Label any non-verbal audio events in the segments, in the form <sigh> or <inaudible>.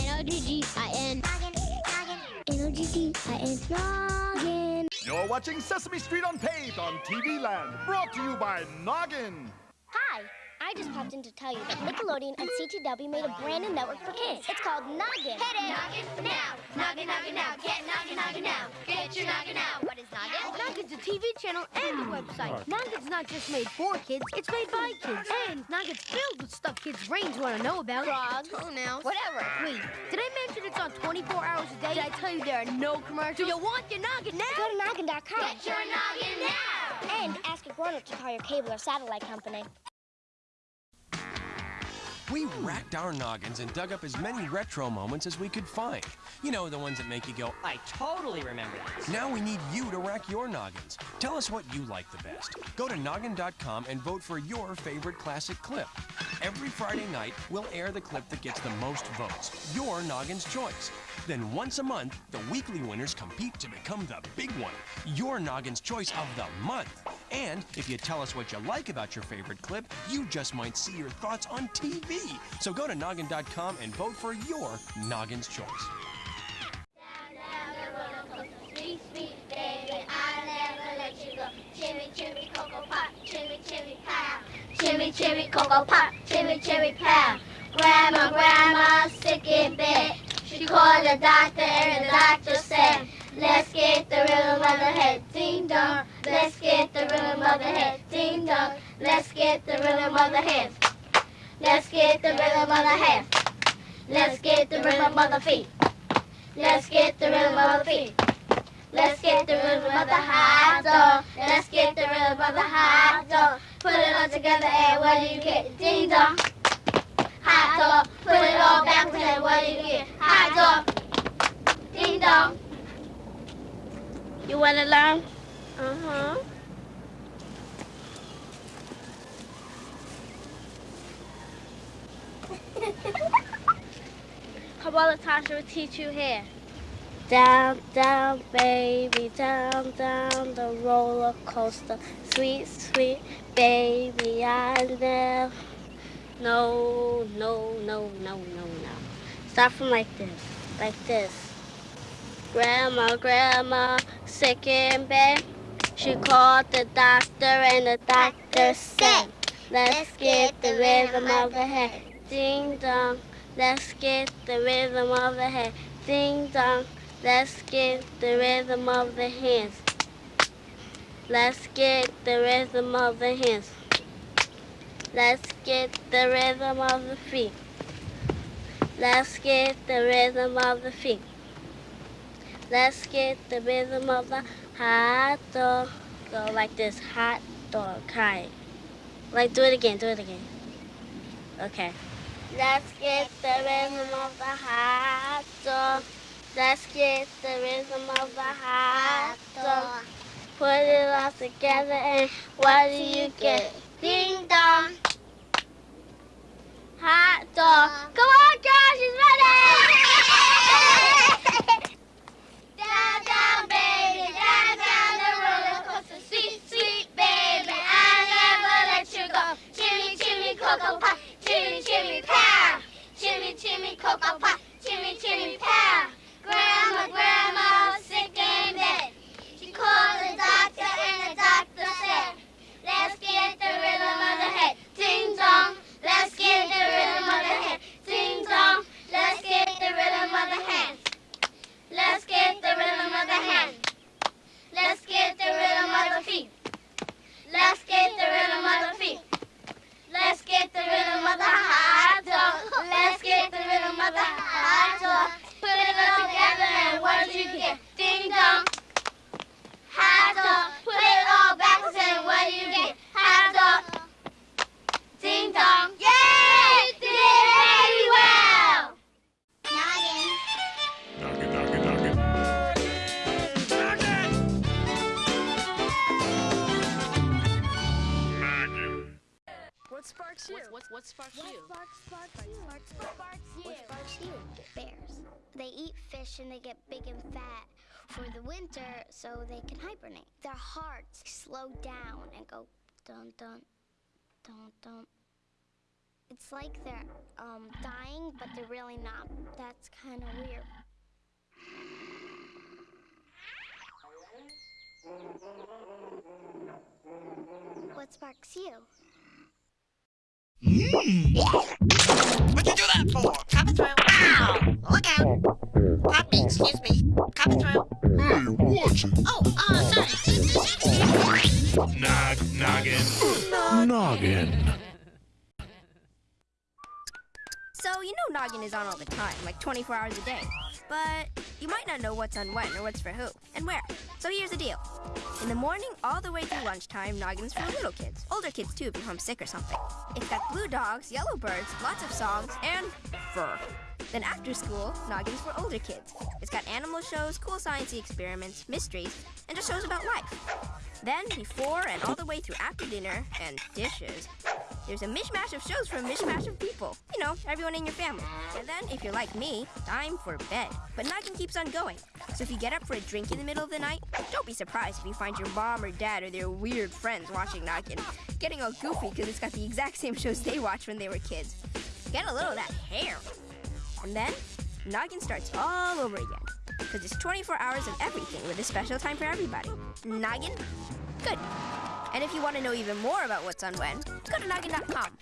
N-O-G-G-I-N. N-O-G-G-I-N. Noggin. You're watching Sesame Street Unpaved on TV Land. Brought to you by Noggin. Hi. I just popped in to tell you that Nickelodeon and CTW made a brand new network for kids. It's called Noggin. Hit it! Noggin now! Noggin, noggin now! Get Noggin, Noggin now! Get your Noggin now! What is Noggin? Noggin's a TV channel and a website. Noggin's not just made for kids, it's made by kids. And Noggin's filled with stuff kids' brains want to know about. Frogs, toenails, whatever. Wait, did I mention it's on 24 hours a day? Did I tell you there are no commercials? Do you want your Noggin now? Go to noggin.com. Get your Noggin now! And ask a grown-up to call your cable or satellite company. We racked our noggins and dug up as many retro moments as we could find. You know, the ones that make you go, I totally remember this. now we need you to rack your noggins. Tell us what you like the best. Go to noggin.com and vote for your favorite classic clip. Every Friday night, we'll air the clip that gets the most votes, your noggin's choice. Then once a month, the weekly winners compete to become the big one, your noggin's choice of the month. And if you tell us what you like about your favorite clip, you just might see your thoughts on TV. So go to noggin.com and vote for your noggin's choice. Chimmy, chimmy, cocoa pop, chimmy, chimmy, pow. Grandma, grandma, sick in bed. She called the doctor and the doctor said, Let's get the rhythm of the head, ding dong. Let's get the rhythm of the head, ding dong. Let's get the rhythm of the head. Let's get the rhythm of the head. Let's get the rhythm of the feet. Let's get the rhythm of the feet. Let's get the rhythm of the high dog. Let's get the rhythm of the high dog. Put it all together and what do you get? Ding dong. High dog. Put it all backwards and what do you get? High dog. Ding dong. You want to learn? Uh-huh. <laughs> How about Latasha will teach you here? Down, down, baby, down, down the roller coaster. Sweet, sweet baby, I never. No, no, no, no, no, no. Start from like this, like this. Grandma, grandma, sick in bed. She called the doctor and the doctor said, Let's get the rhythm of the head. Ding dong. Let's get the rhythm of the head. Ding dong. Let's get the rhythm of the hands. Let's get the rhythm of the hands. Let's get the rhythm of the feet. Let's get the rhythm of the feet. Let's get the rhythm of the hot dog. Go like this, hot dog, hi. Like, do it again, do it again. Okay. Let's get the rhythm of the hot dog. Let's get the rhythm of the hot dog. Put it all together and what do you get? Ding dong. Hot dog. Come on, girls, you? What, what sparks you? Sparks, sparks, you. Sparks, sparks, you. What sparks you? Bears. They eat fish and they get big and fat for the winter so they can hibernate. Their hearts slow down and go dun dun, dun dun, It's like they're um, dying, but they're really not. That's kind of weird. What sparks you? What'd you do that for? Coming through. Ow! Look out! Pop me, excuse me. Coming through. Hey, watch it. Oh, uh, sorry. Nog, noggin. Noggin. So, you know Noggin is on all the time, like 24 hours a day. But you might not know what's on when or what's for who and where. So here's the deal. In the morning, all the way through lunchtime, Noggin's for little kids. Older kids, too, if you're homesick or something. It's got blue dogs, yellow birds, lots of songs, and fur. Then after school, Noggin's for older kids. It's got animal shows, cool sciencey experiments, mysteries, and just shows about life. Then, before and all the way through after dinner and dishes, there's a mishmash of shows for a mishmash of people. You know, everyone in your family. And then, if you're like me, time for bed. But Noggin keeps on going. So if you get up for a drink in the middle of the night, don't be surprised if you find your mom or dad or their weird friends watching Noggin, getting all goofy because it's got the exact <laughs> same shows they watched when they were kids. Get a little of that hair. And then, Noggin starts all over again. Because it's 24 hours of everything with a special time for everybody. Noggin? Good. And if you want to know even more about what's on when, go to noggin.com.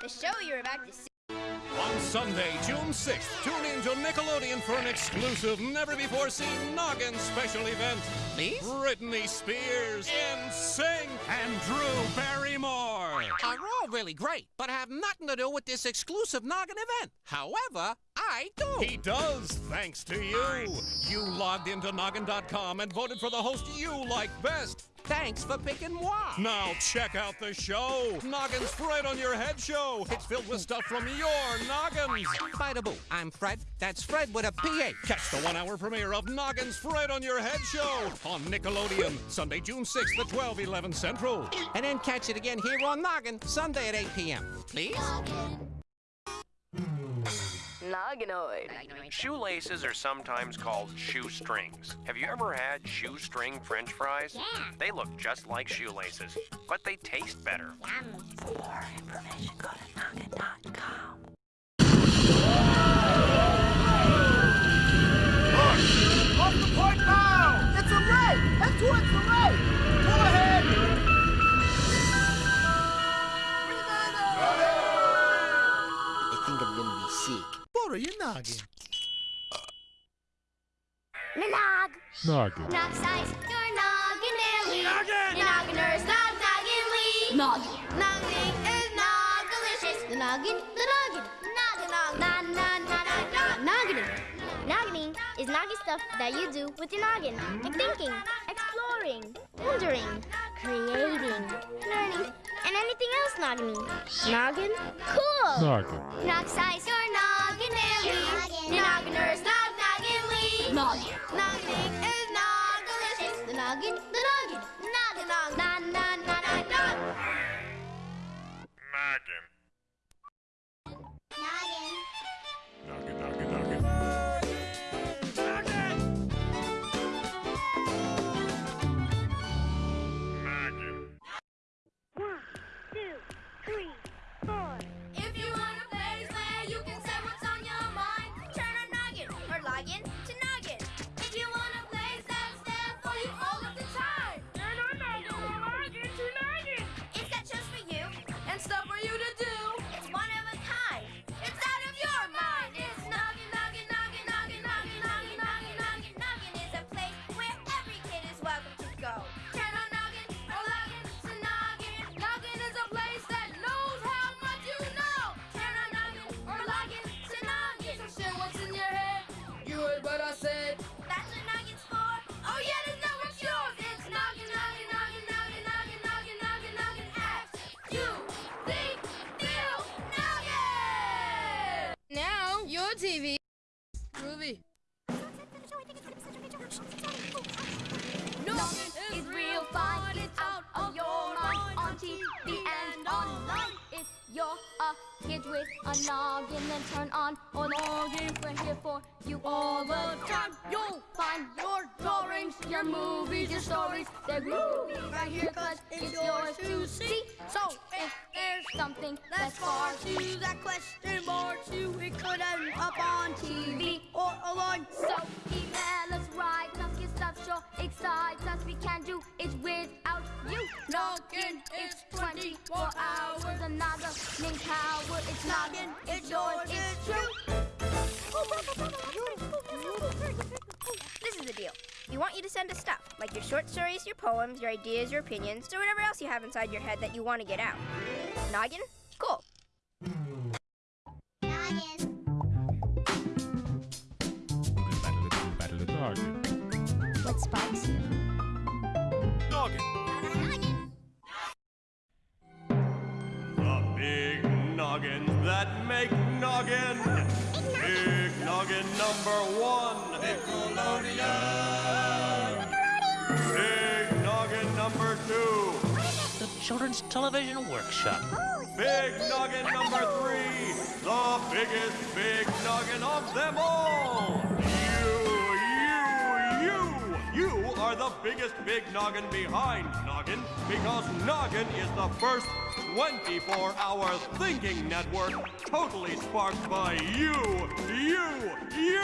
The show you're about to see. On Sunday, June 6th, tune in to Nickelodeon for an exclusive, never-before-seen Noggin special event. Please? Britney Spears, NSYNC, and Drew Barrymore. Are all really great, but have nothing to do with this exclusive Noggin event. However, I do. He does, thanks to you. You logged into Noggin.com and voted for the host you like best. Thanks for picking moi. Now check out the show. Noggin's Fred on Your Head Show. It's filled with stuff from your noggins. Bida boo. I'm Fred. That's Fred with a PH. Catch the one-hour premiere of Noggin's Fred on Your Head Show on Nickelodeon, Sunday, June 6th at 12, 11 Central. And then catch it again here on Noggin, Sunday at 8 p.m. Please? Nogginoid. Shoelaces are sometimes called shoestrings. Have you ever had shoestring french fries? Yeah. They look just like shoelaces, but they taste better. Yum. Off the point now! It's a ray! Head towards the ray! Noggin. Nog. Noggin. Nog size. Your noggin illy. Noggin! Your nogginers nog nogginly. Noggin. Noggin is nog delicious. The noggin, the noggin. Noggin, nog, na, na, na, na, na. Noggining. Noggining is noggy stuff that you do with your noggin. Like thinking, exploring, wondering, creating, learning, and anything else noggining. Noggin? Cool! Noggin. Nog size your noggin illy. Your nogginers nog nogginly. Noggin. Noggining is nog delicious. The noggin, the noggin. Noggin, nog, na, na, na, na, na. Noggin. Noggin. Noggin, you're a kid with a noggin, then turn on all log in. We're here for you all the time. You'll find your drawings, your movies, your stories. They're groovy right here, cause it's yours to see. So if there's something That's far to that question mark to it could end up on TV or online. So email us right, cause your stuff sure excites us. We can't do it without you. Noggin, it's 24 hours. Another name power. It's noggin, it's yours, it's true. This is the deal. We want you to send us stuff, like your short stories, your poems, your ideas, your opinions, or whatever else you have inside your head that you want to get out. Noggin? Cool. What sparks you? The number one. Nickelodeon. Big noggin number two. The Children's Television Workshop. Big noggin number three. The biggest big noggin of them all. You, you, you. You are the biggest big noggin behind noggin because noggin is the first 24-hour thinking network totally sparked by you, you, you.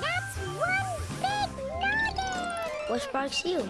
That's one big noggin! What sparks you?